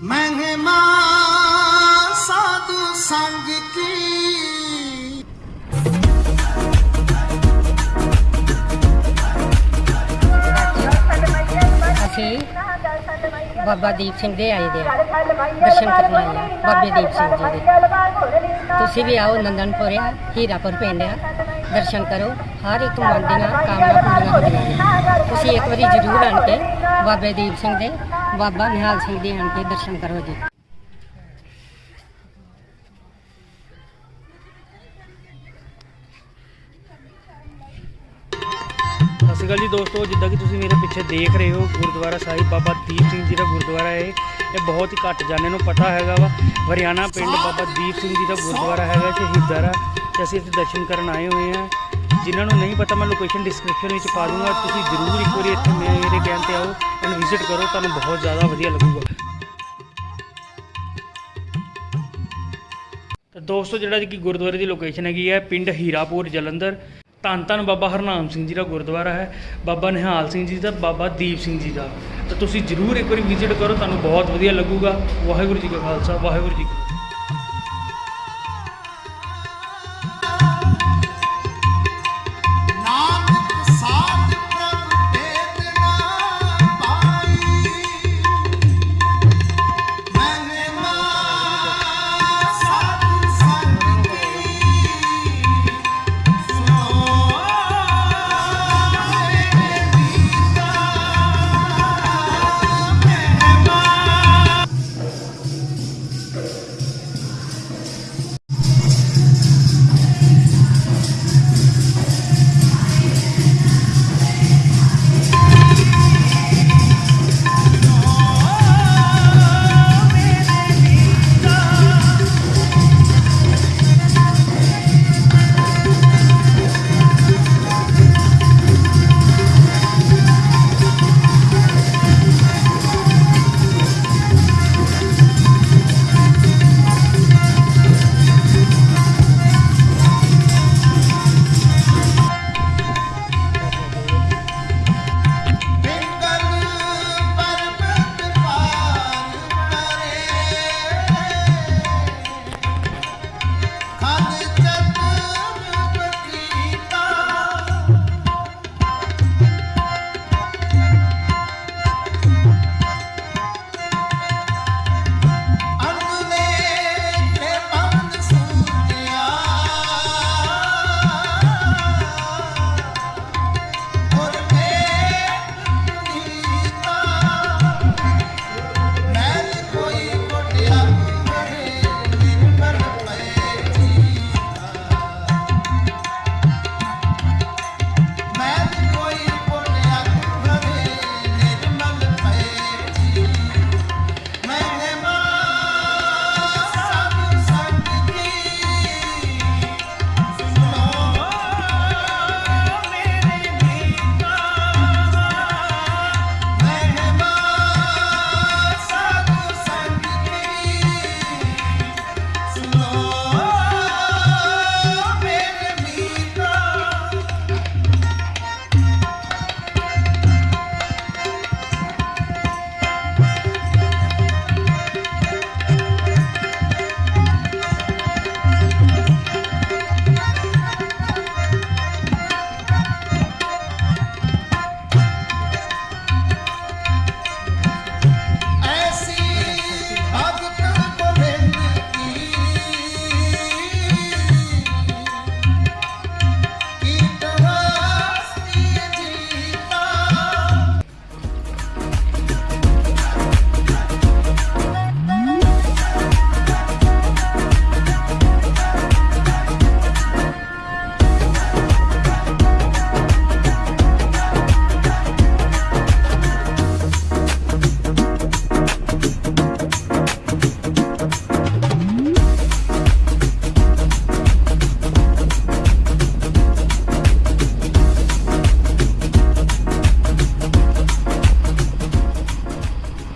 ਮਹਿਮਾ ਸਾਧੂ ਸੰਗ ਕੀ ਅਸੀਂ ਬਾਬਾ ਦੀਪ ਸਿੰਘ ਦੇ ਆਏ ਦੇ ਆ ਦਰਸ਼ਨ ਕਰਨ ਆਏ ਆ ਬਾਬੇ ਦੀਪ ਸਿੰਘ ਜੀ ਦੇ ਤੁਸੀਂ ਵੀ ਆਓ ਨੰਦਨਪੁਰਿਆ ਹੀਰਾਪੁਰ ਪਿੰਡ ਆ ਦਰਸ਼ਨ ਕਰੋ। ਹਰ ਇੱਕ ਮਨ ਦੀਆਂ ਕਾਮਨਾ ਪੂਰੀਆਂ ਹੁੰਦੀਆਂ ਨੇ। ਤੁਸੀਂ ਇੱਕ ਵਾਰੀ ਜ਼ਰੂਰ ਆਣ ਕੇ ਬਾਬੇ ਦੀਪ ਸਿੰਘ ਦੇ, ਬਾਬਾ ਨਿਹਾਲ ਸਿੰਘ ਦੇ ਆਣ ਕੇ ਦਰਸ਼ਨ ਕਰੋ ਜੀ। ਸਤਿ ਸ਼੍ਰੀ ਅਕਾਲ ਜੀ ਦੋਸਤੋ, ਜਿੱਦਾਂ ਕਿ ਤੁਸੀਂ ਮੇਰੇ ਪਿੱਛੇ ਦੇਖ ਰਹੇ ਹੋ, ਗੁਰਦੁਆਰਾ ਸਾਹਿਬ ਬਾਬਾ ਦੀਪ ਸਿੰਘ ਜੀ ਦਾ ਗੁਰਦੁਆਰਾ ਹੈ। ਇਹ ਬਹੁਤ ਹੀ ਘੱਟ ਜਾਣੇ ਨੂੰ ਪਤਾ ਹੈਗਾ ਵਾ। ਹਰਿਆਣਾ ਪਿੰਡ ਬਾਬਾ ਦੀਪ ਸਿੰਘ ਜੀ ਦਾ ਗੁਰਦੁਆਰਾ ਹੈਗਾ ਸ਼ਹੀਦਾਰਾ ਤੇ ਅਸੀਂ ਇੱਥੇ ਦਰਸ਼ਨ ਕਰਨ ਆਏ ਹੋਏ ਹਾਂ। ਜਿਨ੍ਹਾਂ ਨੂੰ ਨਹੀਂ ਪਤਾ, ਮੈਂ ਲੋਕੇਸ਼ਨ ਡਿਸਕ੍ਰਿਪਸ਼ਨ ਵਿੱਚ ਪਾ ਦੂੰਗਾ। ਤੁਸੀਂ ਜ਼ਰੂਰ ਇੱਕ ਵਾਰੀ ਇੱਥੇ ਮੇਰੇ ਕਹਿਣ ਤੇ ਆਓ ਐਂਡ ਵਿਜ਼ਿਟ ਕਰੋ, ਤੁਹਾਨੂੰ ਬਹੁਤ ਜ਼ਿਆਦਾ ਵਧੀਆ ਲੱਗੂਗਾ। ਤਾਂ ਦੋਸਤੋ, ਜਿਹੜਾ ਕਿ ਗੁਰਦੁਆਰੇ ਦੀ ਲੋਕੇਸ਼ਨ ਹੈਗੀ ਹੈ, ਪਿੰਡ ਹੀਰਾਪੁਰ, ਜਲੰਧਰ। ਧੰਨ ਧੰਨ ਬਾਬਾ ਹਰਨਾਮ ਸਿੰਘ ਜੀ ਦਾ ਗੁਰਦੁਆਰਾ ਹੈ। ਬਾਬਾ ਨਿਹਾਲ ਸਿੰਘ ਜੀ ਦਾ, ਬਾਬਾ ਦੀਪ ਸਿੰਘ ਜੀ ਦਾ। ਤਾਂ ਤੁਸੀਂ ਜਰੂਰ ਇੱਕ ਵਾਰੀ ਵਿਜ਼ਿਟ ਕਰੋ, ਤੁਹਾਨੂੰ ਬਹੁਤ ਵਧੀਆ ਲੱਗੂਗਾ। ਵਾਹਿਗੁਰੂ ਜੀ ਕਾ ਖਾਲਸਾ, ਵਾਹਿਗੁਰੂ ਜੀ ਕੀ